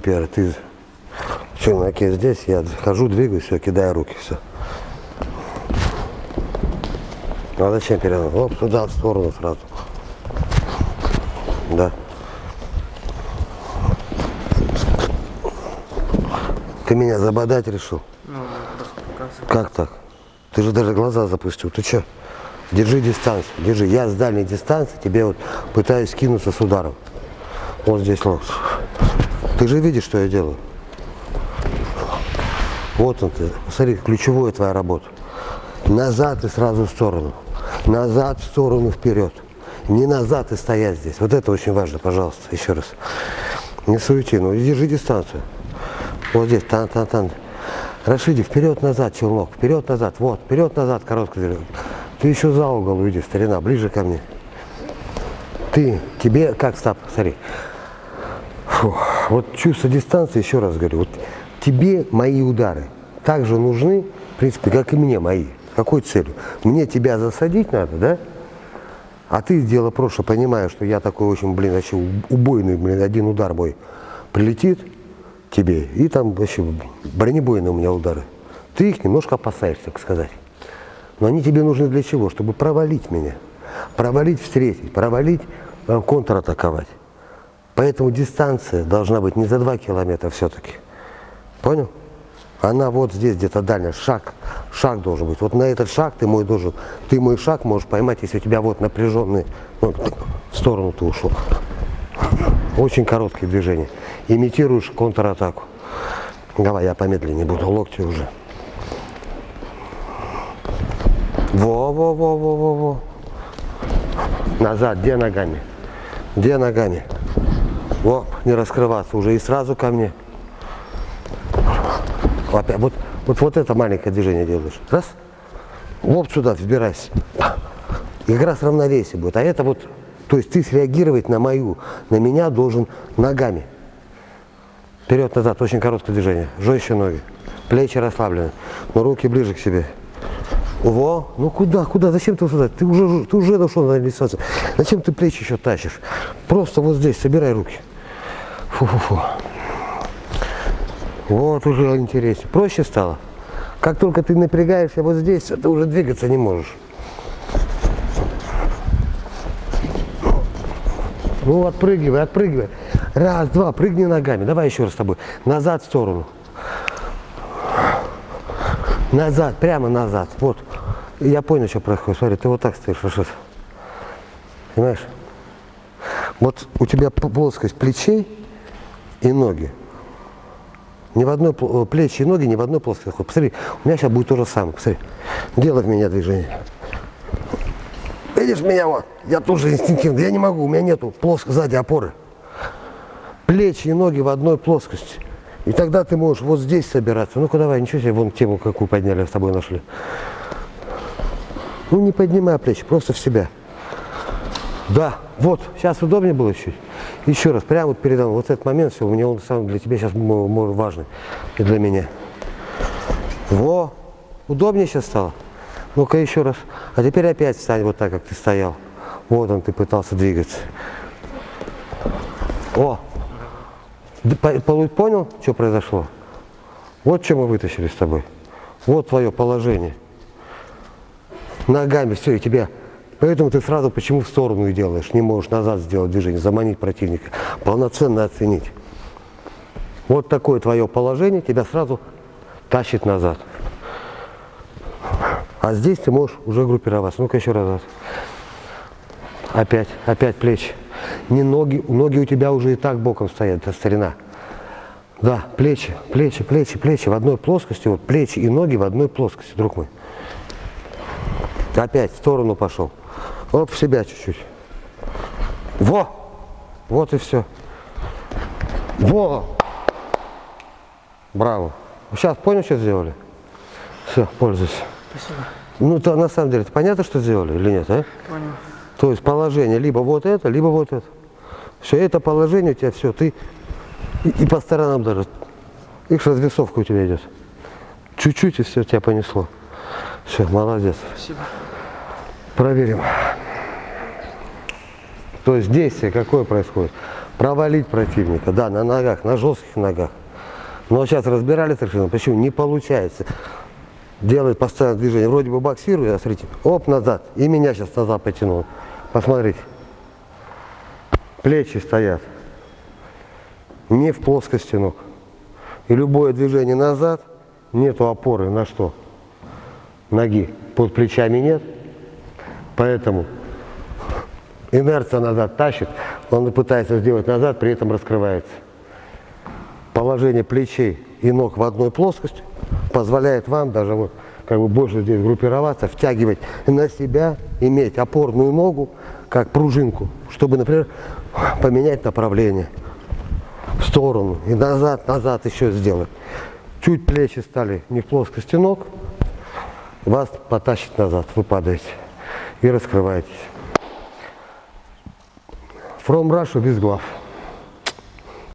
теперь ты челноке здесь, я хожу, двигаюсь, все, кидаю руки, все. Ну а зачем передо Оп, туда, в сторону сразу. Да. Ты меня забодать решил? Ну. Как так? Ты же даже глаза запустил. Ты что? Держи дистанцию, держи. Я с дальней дистанции тебе вот пытаюсь скинуться с ударом. Вот здесь локоть. Ты же видишь, что я делаю? Вот он ты. Смотри, ключевая твоя работа. Назад и сразу в сторону. Назад, в сторону, вперед. Не назад и стоять здесь. Вот это очень важно, пожалуйста, еще раз. Не суети, ну держи дистанцию. Вот здесь, тан-тан-тан. Рашиди, вперед-назад, челнок, вперед-назад, вот, вперед-назад, короткий движение. Ты еще за угол уйди, старина, ближе ко мне. Ты, тебе, как, стоп, смотри. Фу, вот чувство дистанции, еще раз говорю, вот тебе мои удары также нужны, в принципе, как и мне мои. Какой целью? Мне тебя засадить надо, да? А ты дело прошлое, понимаешь, что я такой очень, блин, вообще убойный, блин, один удар мой прилетит тебе, и там вообще бронебойные у меня удары. Ты их немножко опасаешься, так сказать. Но они тебе нужны для чего? Чтобы провалить меня. Провалить встретить, провалить, э, контратаковать. Поэтому дистанция должна быть не за 2 километра все-таки. Понял? Она вот здесь где-то дальняя, шаг, шаг должен быть. Вот на этот шаг ты мой должен, ты мой шаг можешь поймать, если у тебя вот напряженный, ну, в сторону ты ушел. Очень короткие движения. Имитируешь контратаку. Давай, я помедленнее буду, локти уже. Во-во-во-во-во-во. Назад, где ногами? Где ногами? Во, не раскрываться уже и сразу ко мне. Опять, вот, вот, вот это маленькое движение делаешь. Раз. Вот сюда, взбирайся. И как раз равновесие будет. А это вот, то есть ты среагировать на мою, на меня должен ногами. Вперед-назад, очень короткое движение. Жестче ноги. Плечи расслаблены. Но руки ближе к себе. Во, ну куда, куда, зачем ты сюда? Ты уже, ты уже дошел на реализацию. Зачем ты плечи еще тащишь? Просто вот здесь, собирай руки. Фу-фу-фу. Вот уже интереснее. Проще стало. Как только ты напрягаешься вот здесь, ты уже двигаться не можешь. Ну, отпрыгивай, отпрыгивай. Раз, два, прыгни ногами. Давай еще раз с тобой. Назад в сторону. Назад, прямо назад. Вот. Я понял, что происходит. Смотри, ты вот так стоишь, Рашид. Понимаешь? Вот у тебя плоскость плечей и ноги. Ни в одной плечи и ноги, ни в одной плоскости. Посмотри, у меня сейчас будет то же самое. Посмотри. Делай в меня движение. Видишь меня вот? Я тоже инстинктивно. Я не могу, у меня нету плоско сзади опоры. Плечи и ноги в одной плоскости. И тогда ты можешь вот здесь собираться. Ну-ка давай, ничего себе, вон тему какую подняли, с тобой нашли. Ну не поднимай плечи, просто в себя. Да, вот, сейчас удобнее было чуть. Еще раз, прямо вот передо мной, вот этот момент, все, у меня он сам для тебя сейчас важный и для меня. Во, удобнее сейчас стало. Ну-ка еще раз. А теперь опять встань вот так, как ты стоял. Вот он, ты пытался двигаться. О, Понял, что произошло? Вот что мы вытащили с тобой. Вот твое положение. Ногами все, и тебя. Поэтому ты сразу почему в сторону и делаешь, не можешь назад сделать движение, заманить противника, полноценно оценить. Вот такое твое положение тебя сразу тащит назад. А здесь ты можешь уже группироваться. Ну-ка еще раз. Опять, опять плечи. Не ноги, ноги у тебя уже и так боком стоят, это старина. Да, плечи, плечи, плечи, плечи в одной плоскости, вот плечи и ноги в одной плоскости, друг мой. Опять в сторону пошел. Оп, в себя чуть-чуть. Во! Вот и все. Во! Браво. Сейчас понял, что сделали? Все, пользуйся. Спасибо. Ну, то на самом деле, понятно, что сделали или нет, а? Понял. То есть положение либо вот это, либо вот это. Все, это положение у тебя, все, ты и, и по сторонам даже. Их развесовка у тебя идет. Чуть-чуть и все, тебя понесло. Все, молодец. Спасибо. Проверим. То есть действие какое происходит? провалить противника, да, на ногах, на жестких ногах. Но сейчас разбирали совершенно, почему не получается. Делает постоянное движение, вроде бы боксирует, а смотрите, оп, назад, и меня сейчас назад потянул. Посмотрите, плечи стоят, не в плоскости ног. И любое движение назад, нету опоры на что? Ноги. Под плечами нет, поэтому инерция назад тащит, он пытается сделать назад, при этом раскрывается. Положение плечей и ног в одной плоскости позволяет вам даже вот как бы больше здесь группироваться, втягивать на себя, иметь опорную ногу, как пружинку, чтобы, например, поменять направление в сторону и назад, назад еще сделать. Чуть плечи стали не в плоскости ног, вас потащит назад, вы падаете и раскрываетесь. From Russia без глав.